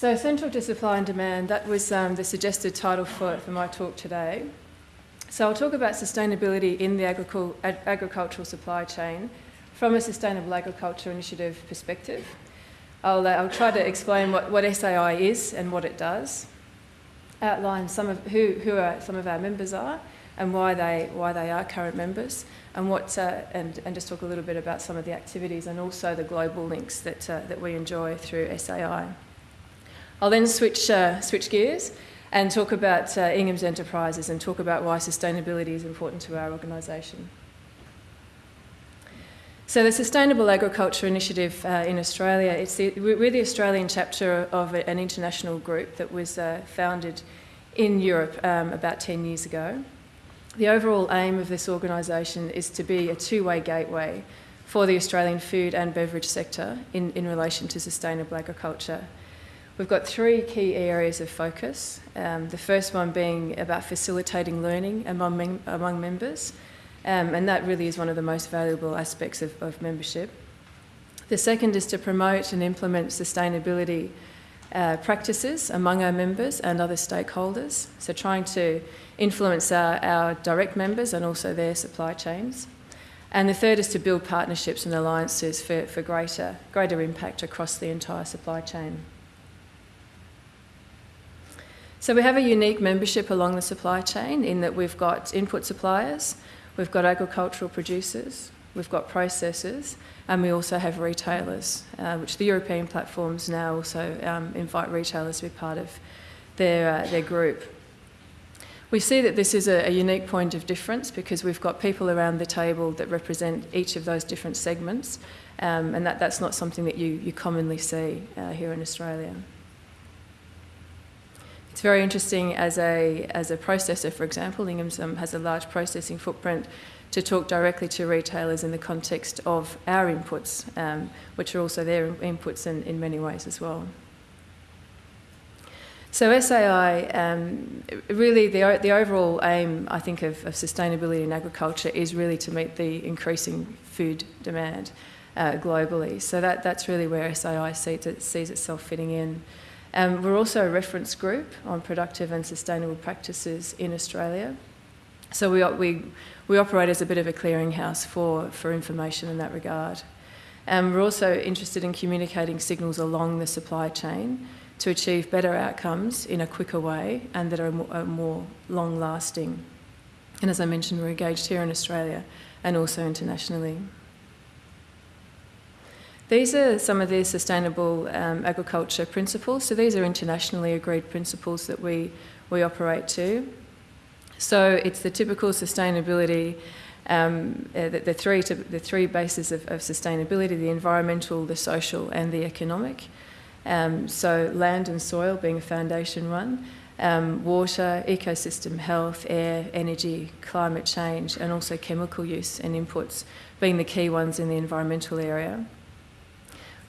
So, central to supply and demand, that was um, the suggested title for, for my talk today. So, I'll talk about sustainability in the agricultural supply chain from a Sustainable Agriculture Initiative perspective. I'll, uh, I'll try to explain what, what SAI is and what it does, outline some of who, who are, some of our members are and why they, why they are current members, and, what, uh, and, and just talk a little bit about some of the activities and also the global links that, uh, that we enjoy through SAI. I'll then switch, uh, switch gears and talk about uh, Ingham's Enterprises and talk about why sustainability is important to our organisation. So the Sustainable Agriculture Initiative uh, in Australia, it's the, we're the Australian chapter of an international group that was uh, founded in Europe um, about 10 years ago. The overall aim of this organisation is to be a two-way gateway for the Australian food and beverage sector in, in relation to sustainable agriculture. We've got three key areas of focus. Um, the first one being about facilitating learning among, among members, um, and that really is one of the most valuable aspects of, of membership. The second is to promote and implement sustainability uh, practices among our members and other stakeholders, so trying to influence our, our direct members and also their supply chains. And the third is to build partnerships and alliances for, for greater, greater impact across the entire supply chain. So we have a unique membership along the supply chain in that we've got input suppliers, we've got agricultural producers, we've got processors, and we also have retailers, uh, which the European platforms now also um, invite retailers to be part of their, uh, their group. We see that this is a, a, unique point of difference because we've got people around the table that represent each of those different segments, um, and that, that's not something that you, you commonly see uh, here in Australia. It's very interesting as a, as a processor, for example, Ingham's has a large processing footprint to talk directly to retailers in the context of our inputs, um, which are also their inputs in, in many ways as well. So SAI, um, really the, the overall aim, I think, of, of, sustainability in agriculture is really to meet the increasing food demand uh, globally. So that, that's really where SAI sees, it, sees itself fitting in. Um, we're also a reference group on productive and sustainable practices in Australia. So we, we, we operate as a bit of a clearinghouse for, for information in that regard. Um, we're also interested in communicating signals along the supply chain to achieve better outcomes in a quicker way and that are more, are more long lasting. And as I mentioned, we're engaged here in Australia and also internationally. These are some of the sustainable um, agriculture principles. So these are internationally agreed principles that we, we operate to. So it's the typical sustainability, um, uh, the, the, three, the three bases of, of sustainability, the environmental, the social and the economic. Um, so land and soil being a foundation one, um, water, ecosystem health, air, energy, climate change, and also chemical use and inputs being the key ones in the environmental area.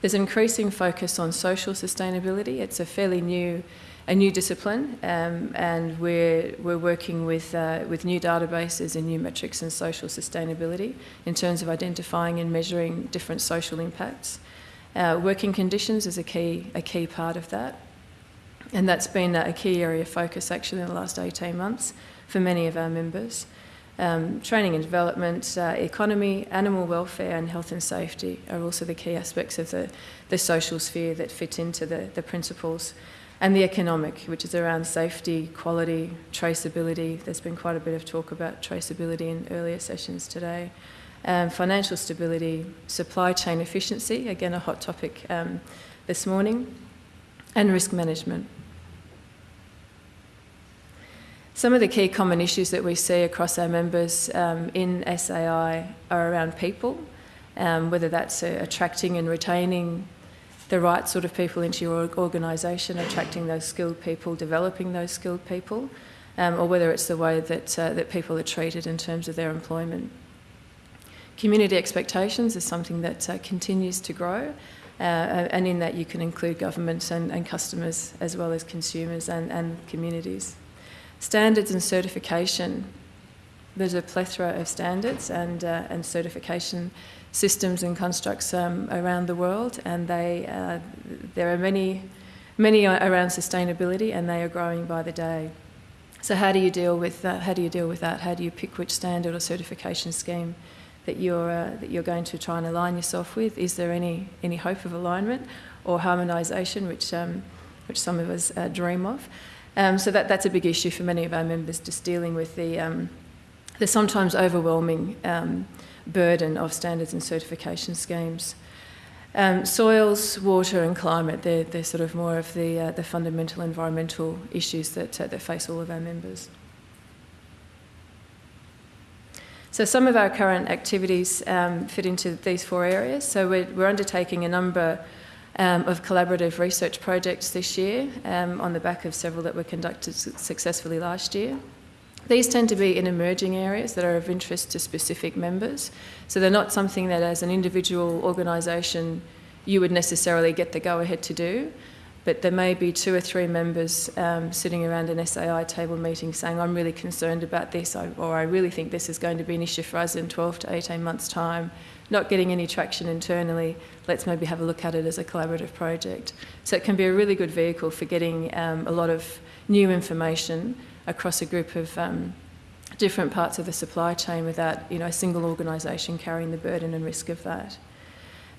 There's increasing focus on social sustainability. It's a fairly new, a new discipline, um, and we're we're working with uh, with new databases and new metrics in social sustainability in terms of identifying and measuring different social impacts. Uh, working conditions is a key, a key part of that. And that's been a key area of focus actually in the last 18 months for many of our members. Um, training and development, uh, economy, animal welfare and health and safety are also the key aspects of the, the social sphere that fit into the, the principles. And the economic, which is around safety, quality, traceability. There's been quite a bit of talk about traceability in earlier sessions today um, financial stability, supply chain efficiency, again a hot topic um, this morning, and risk management. Some of the key common issues that we see across our members um, in SAI are around people, um, whether that's uh, attracting and retaining the right sort of people into your organisation, attracting those skilled people, developing those skilled people, um, or whether it's the way that, uh, that people are treated in terms of their employment. Community expectations is something that uh, continues to grow, uh, and in that you can include governments and, and customers as well as consumers and, and communities. Standards and certification. There's a plethora of standards and, uh, and certification systems and constructs um, around the world, and they, uh, there are many many around sustainability, and they are growing by the day. So how do you deal with that? How do you deal with that? How do you pick which standard or certification scheme that you're uh, that you're going to try and align yourself with? Is there any any hope of alignment or harmonisation, which um, which some of us uh, dream of? Um, so that that's a big issue for many of our members, just dealing with the um, the sometimes overwhelming um, burden of standards and certification schemes. Um, soils, water, and climate, they're, they're sort of more of the, uh, the fundamental environmental issues that, uh, that face all of our members. So, some of our current activities um, fit into these four areas. So, we're, we're undertaking a number um, of collaborative research projects this year um, on the back of several that were conducted successfully last year. These tend to be in emerging areas that are of interest to specific members. So they're not something that, as an individual organisation, you would necessarily get the go ahead to do. But there may be two or three members um, sitting around an SAI table meeting saying, I'm really concerned about this, or I really think this is going to be an issue for us in 12 to 18 months' time. Not getting any traction internally, let's maybe have a look at it as a collaborative project. So it can be a really good vehicle for getting um, a lot of new information across a group of um, different parts of the supply chain without you know, a single organisation carrying the burden and risk of that.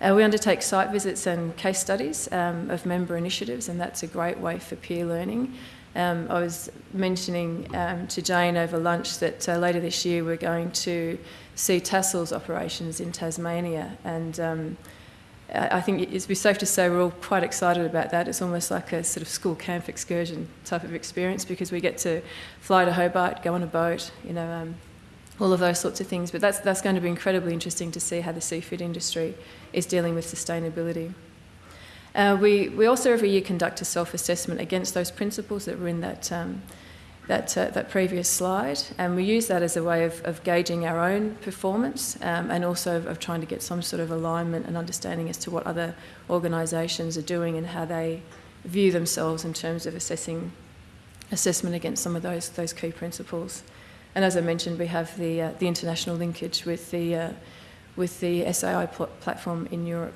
Uh, we undertake site visits and case studies um, of member initiatives, and that's a great way for peer learning. Um, I was mentioning um, to Jane over lunch that uh, later this year we're going to see Tassal's operations in Tasmania, and um, I think it'd be safe to say we're all quite excited about that. It's almost like a sort of school camp excursion type of experience because we get to fly to Hobart, go on a boat, you know, um, all of those sorts of things. But that's, that's going to be incredibly interesting to see how the seafood industry is dealing with sustainability. Uh, we, we also every year conduct a self-assessment against those principles that were in that um, that, uh, that previous slide, and we use that as a way of, of gauging our own performance um, and also of, trying to get some sort of alignment and understanding as to what other organisations are doing and how they view themselves in terms of assessing assessment against some of those, those key principles. And as I mentioned, we have the, uh, the international linkage with the, uh, with the SAI pl platform in Europe.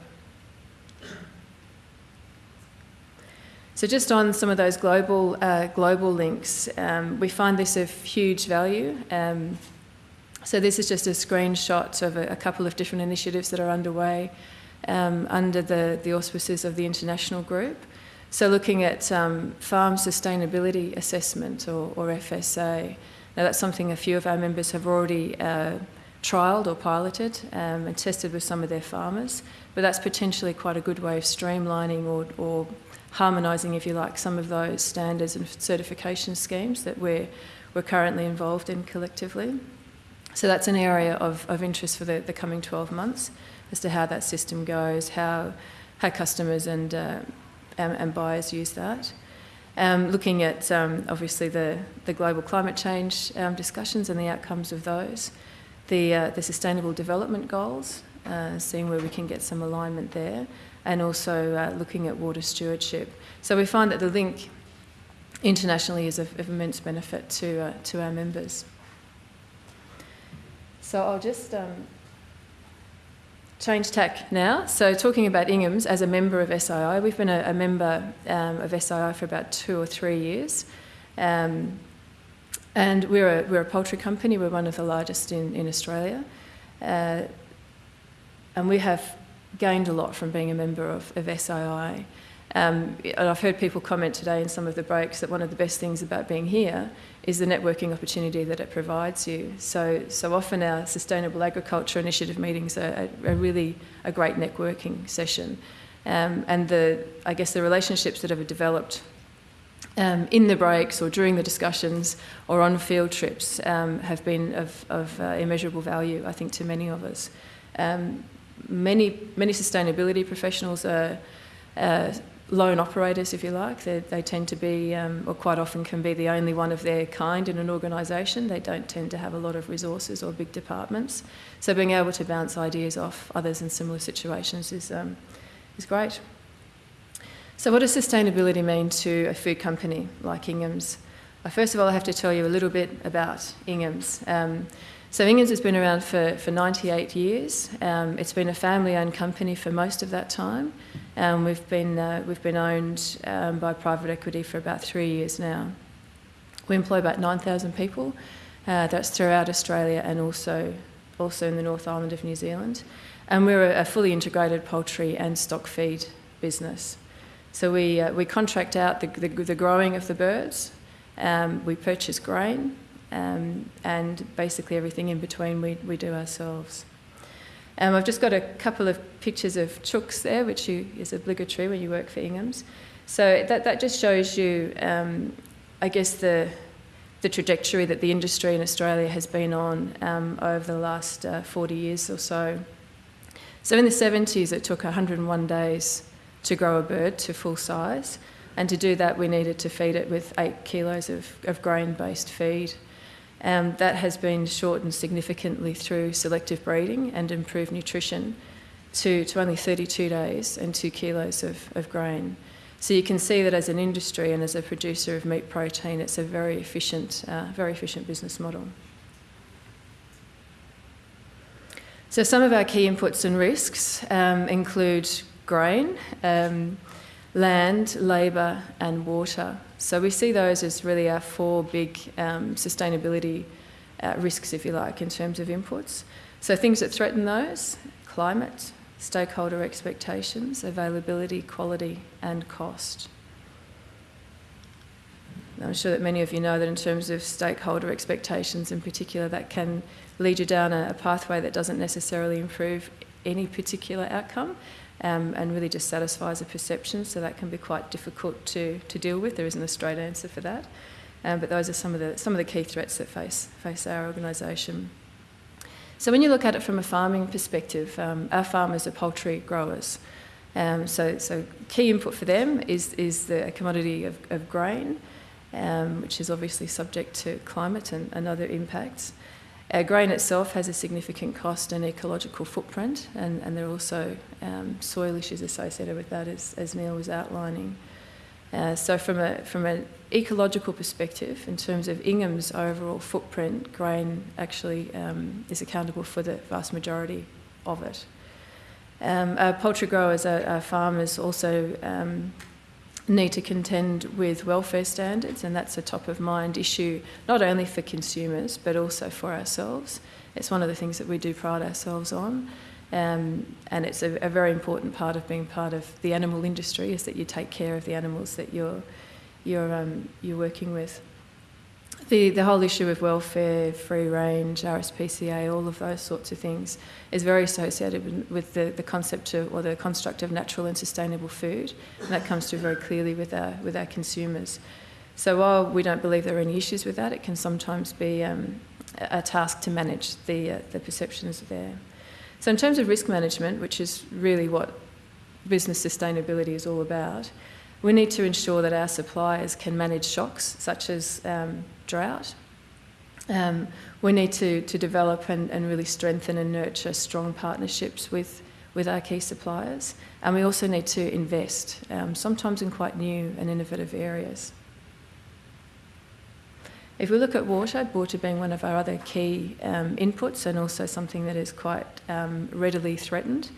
So just on some of those global, uh, global links, um, we find this of huge value. Um, so this is just a screenshot of a, a, couple of different initiatives that are underway um, under the, the auspices of the international group. So looking at um, farm sustainability assessment or, or, FSA. Now that's something a few of our members have already uh, trialled or piloted um, and tested with some of their farmers, but that's potentially quite a good way of streamlining or, or harmonising, if you like, some of those standards and certification schemes that we're, we're currently involved in collectively. So that's an area of, of interest for the, the coming 12 months as to how that system goes, how, how customers and, uh, and, and, buyers use that. Um, looking at um, obviously the, the global climate change um, discussions and the outcomes of those, the, uh, the sustainable development goals, uh, seeing where we can get some alignment there, and also uh, looking at water stewardship. So we find that the link internationally is of, of immense benefit to, uh, to our members. So I'll just um, change tack now. So talking about Ingham's as a member of SAI, we've been a, a member um, of SAI for about two or three years. Um, and we're a, we're a poultry company, we're one of the largest in, in Australia. Uh, and we have gained a lot from being a member of, of SAI. Um, and I've heard people comment today in some of the breaks that one of the best things about being here is the networking opportunity that it provides you. So, so often our sustainable agriculture initiative meetings are, are really a great networking session. Um, and the, I guess the relationships that have developed um, in the breaks or during the discussions or on field trips um, have been of, of uh, immeasurable value, I think, to many of us. Um, many, many sustainability professionals are uh, lone operators, if you like. They, they tend to be, um, or quite often can be, the only one of their kind in an organisation. They don't tend to have a lot of resources or big departments. So being able to bounce ideas off others in similar situations is, um, is great. So what does sustainability mean to a food company like Ingham's? Well, first of all, I have to tell you a little bit about Ingham's. Um, so Ingham's has been around for, for 98 years. Um, it's been a family-owned company for most of that time. Um, we've, been, uh, we've been owned um, by private equity for about three years now. We employ about 9,000 people. Uh, that's throughout Australia and also, also in the North Island of New Zealand. And we're a, a fully integrated poultry and stock feed business. So we, uh, we contract out the, the, the, growing of the birds, um, we purchase grain, um, and basically everything in between we, we do ourselves. Um, I've just got a couple of pictures of chooks there, which you, is obligatory when you work for Ingham's. So that, that just shows you, um, I guess, the, the trajectory that the industry in Australia has been on um, over the last uh, 40 years or so. So in the 70s, it took 101 days to grow a bird to full size. And to do that, we needed to feed it with eight kilos of, of grain based feed. Um, that has been shortened significantly through selective breeding and improved nutrition to, to only 32 days and two kilos of, of grain. So you can see that as an industry and as a producer of meat protein, it's a very efficient, uh, very efficient business model. So some of our key inputs and risks um, include grain, um, land, labour, and water. So we see those as really our four big um, sustainability uh, risks, if you like, in terms of inputs. So things that threaten those climate, stakeholder expectations, availability, quality, and cost. I'm sure that many of you know that in terms of stakeholder expectations in particular, that can lead you down a, a pathway that doesn't necessarily improve any particular outcome um, and really just satisfies a perception, so that can be quite difficult to, to deal with. There isn't a straight answer for that. Um, but those are some of the, some of the key threats that face, face our organisation. So when you look at it from a farming perspective, um, our farmers are poultry growers. Um, so, so key input for them is, is the commodity of, of grain, um, which is obviously subject to climate and, and other impacts. Our grain itself has a significant cost and ecological footprint, and, and there are also um, soil issues associated with that, as, as Neil was outlining. Uh, so, from, a, from an ecological perspective, in terms of Ingham's overall footprint, grain actually um, is accountable for the vast majority of it. Um, our poultry growers, our, our farmers also um, need to contend with welfare standards, and that's a top of mind issue not only for consumers but also for ourselves. It's one of the things that we do pride ourselves on, um, and it's a, a, very important part of being part of the animal industry is that you take care of the animals that you're you're um, you're working with the, the whole issue of welfare, free range, RSPCA, all of those sorts of things is very associated with, the, the concept of, or the construct of natural and sustainable food. And that comes through very clearly with our, with our consumers. So while we don't believe there are any issues with that, it can sometimes be um, a task to manage the, uh, the perceptions there. So in terms of risk management, which is really what business sustainability is all about, we need to ensure that our suppliers can manage shocks such as um, drought. Um, we need to, to develop and, and really strengthen and nurture strong partnerships with, with our key suppliers. And we also need to invest, um, sometimes in quite new and innovative areas. If we look at water, water being one of our other key um, inputs and also something that is quite um, readily threatened.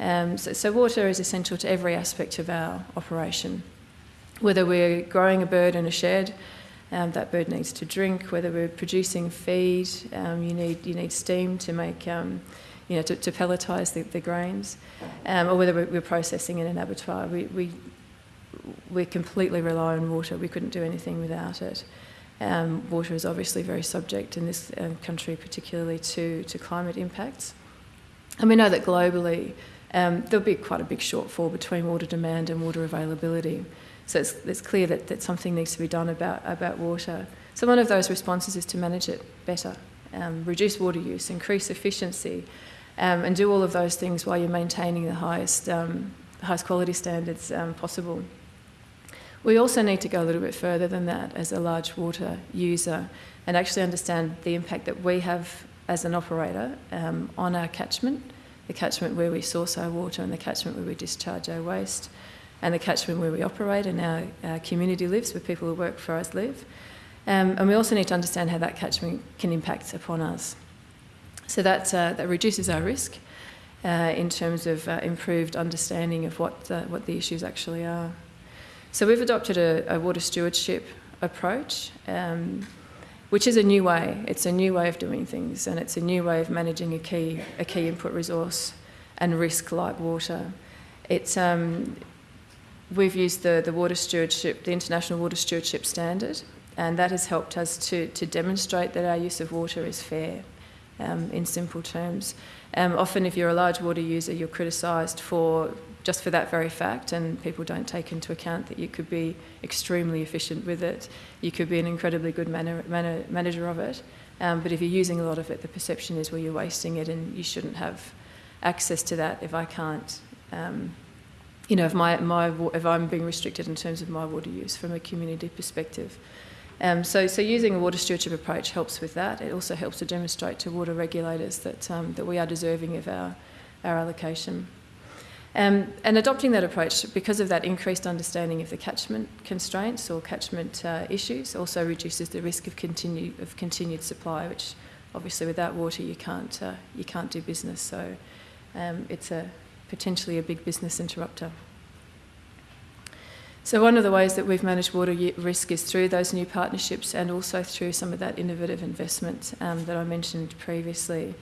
Um, so, so, water is essential to every aspect of our operation. Whether we're growing a bird in a shed, um, that bird needs to drink. Whether we're producing feed, um, you need you need steam to make um, you know to, to pelletise the, the grains, um, or whether we're, we're, processing in an abattoir. We we we completely rely on water. We couldn't do anything without it. Um, water is obviously very subject in this um, country, particularly to to climate impacts, and we know that globally. there'll be quite a big shortfall between water demand and water availability. So it's, it's clear that, that something needs to be done about, about water. So one of those responses is to manage it better, um, reduce water use, increase efficiency, um, and do all of those things while you're maintaining the highest, um, highest quality standards um, possible. We also need to go a little bit further than that as a large water user and actually understand the impact that we have as an operator um, on our catchment, the catchment where we source our water and the catchment where we discharge our waste and the catchment where we operate and our, our community lives, where people who work for us live. Um, and we also need to understand how that catchment can impact upon us. So that, uh, that reduces our risk. uh, in terms of uh, improved understanding of what the, what the issues actually are. So we've adopted a, a water stewardship approach, um, which is a new way. It's a new way of doing things, and it's a new way of managing a key a key input resource and risk like water. It's um, we've used the, the water stewardship, the International Water Stewardship Standard, and that has helped us to, to demonstrate that our use of water is fair um, in simple terms. Um, often, if you're a large water user, you're criticised for just for that very fact, and people don't take into account that you could be extremely efficient with it. You could be an incredibly good manner, manner, manager of it, um, but if you're using a lot of it, the perception is well, you're wasting it, and you shouldn't have access to that if I can't. Um, you know, if, my, my, if I'm being restricted in terms of my water use from a community perspective. Um, so, so using a water stewardship approach helps with that. It also helps to demonstrate to water regulators that, um, that we are deserving of our, our allocation. Um, and adopting that approach, because of that increased understanding of the catchment constraints or catchment uh, issues, also reduces the risk of, continue, of continued supply, which obviously without water you can't, uh, you can't do business. So um, it's a, potentially a big business interrupter. So, one of the ways that we've managed water risk is through those new partnerships and also through some of that innovative investment um, that I mentioned previously.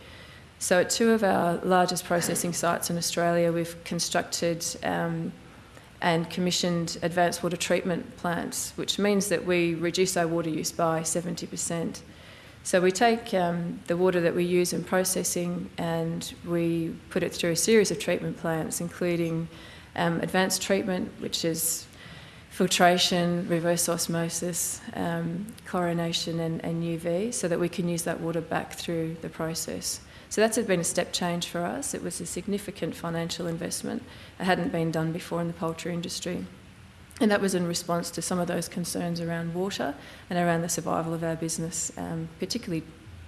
So, at two of our largest processing sites in Australia, we've constructed um, and commissioned advanced water treatment plants, which means that we reduce our water use by 70%. So, we take um, the water that we use in processing and we put it through a series of treatment plants, including um, advanced treatment, which is filtration, reverse osmosis, um, chlorination, and, and, UV, so that we can use that water back through the process. So that's been a step change for us. It was a significant financial investment. It hadn't been done before in the poultry industry. And that was in response to some of those concerns around water and around the survival of our business, um, particularly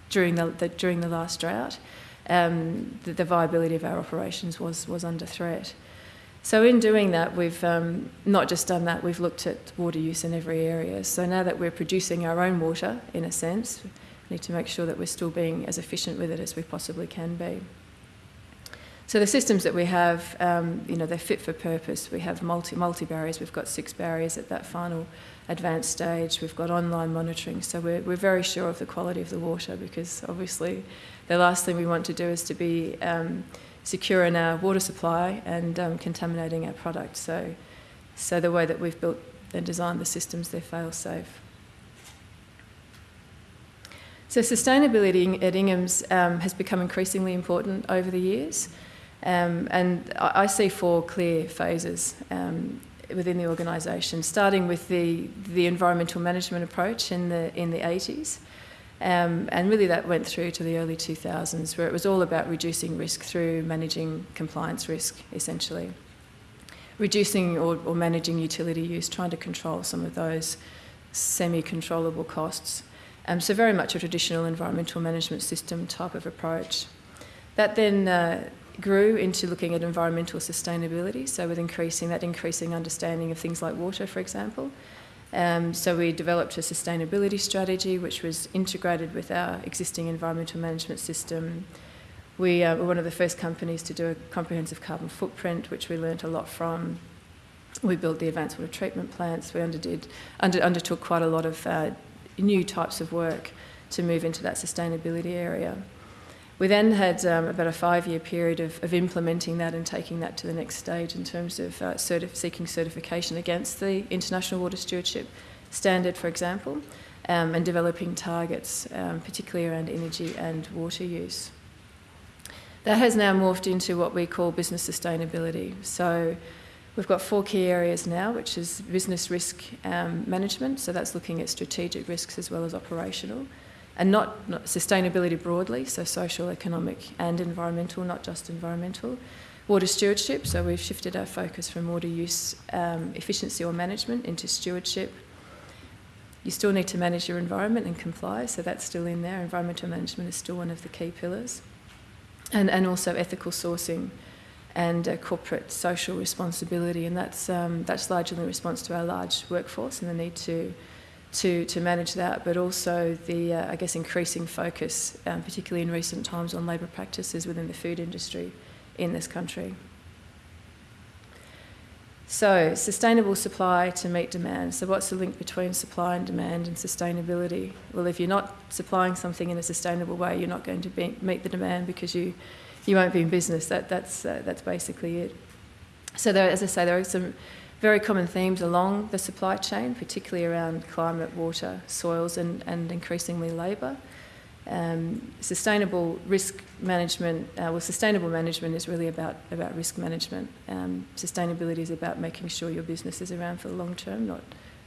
during the, the, during the last drought. Um, the, the viability of our operations was, was under threat. So, in doing that, we've um, not just done that, we've looked at water use in every area. So, now that we're producing our own water, in a sense, we need to make sure that we're still being as efficient with it as we possibly can be. So, the systems that we have, um, you know, they're fit for purpose. We have multi, multi barriers, we've got six barriers at that final advanced stage, we've got online monitoring. So, we're, we're very sure of the quality of the water because obviously the last thing we want to do is to be um, secure in our water supply and um, contaminating our product. So, so the way that we've built and designed the systems, they're fail safe. So sustainability at Ingham's um, has become increasingly important over the years, um, and I, I, see four clear phases um, within the organisation, starting with the the environmental management approach in the in the 80s. Um, and really, that went through to the early 2000s, where it was all about reducing risk through managing compliance risk, essentially. Reducing or, or managing utility use, trying to control some of those semi controllable costs. Um, so, very much a traditional environmental management system type of approach. That then uh, grew into looking at environmental sustainability, so with increasing that increasing understanding of things like water, for example, um, so we developed a sustainability strategy which was integrated with our existing environmental management system. We uh, were one of the first companies to do a comprehensive carbon footprint, which we learnt a lot from. We built the advanced water treatment plants. We underdid, under, undertook quite a lot of uh, new types of work to move into that sustainability area. We then had um, about a five year period of, of, implementing that and taking that to the next stage in terms of uh, certif- seeking certification against the International Water Stewardship Standard, for example, um, and developing targets, um, particularly around energy and water use. That has now morphed into what we call business sustainability. So we've got four key areas now, which is business risk um, management, so that's looking at strategic risks as well as operational and not, not, sustainability broadly, so social, economic, and environmental, not just environmental. Water stewardship, so we've shifted our focus from water use um, efficiency or management into stewardship. You still need to manage your environment and comply, so that's still in there. Environmental management is still one of the key pillars. And, and also ethical sourcing and uh, corporate social responsibility, and that's, um, that's largely in response to our large workforce and the need to to, to manage that, but also the, uh, I guess, increasing focus, um, particularly in recent times, on labour practices within the food industry in this country. So, sustainable supply to meet demand. So, what's the link between supply and demand and sustainability? Well, if you're not supplying something in a sustainable way, you're not going to be, meet the demand because you, you won't be in business. That, that's, uh, that's basically it. So, there, as I say, there are some very common themes along the supply chain, particularly around climate, water, soils, and, and increasingly labour. Um, sustainable risk management, uh, well, sustainable management is really about, about risk management. Um, sustainability is about making sure your business is around for the long term, not,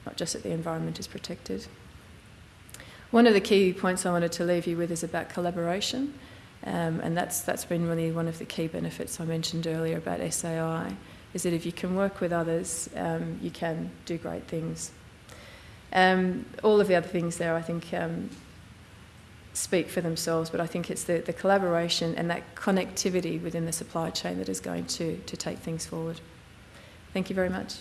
not just that the environment is protected. One of the key points I wanted to leave you with is about collaboration, um, and that's, that's been really one of the key benefits I mentioned earlier about SAI, is that if you can work with others, um, you can do great things. Um, all of the other things there, I think, um, speak for themselves, but I think it's the, the collaboration and that connectivity within the supply chain that is going to, to take things forward. Thank you very much.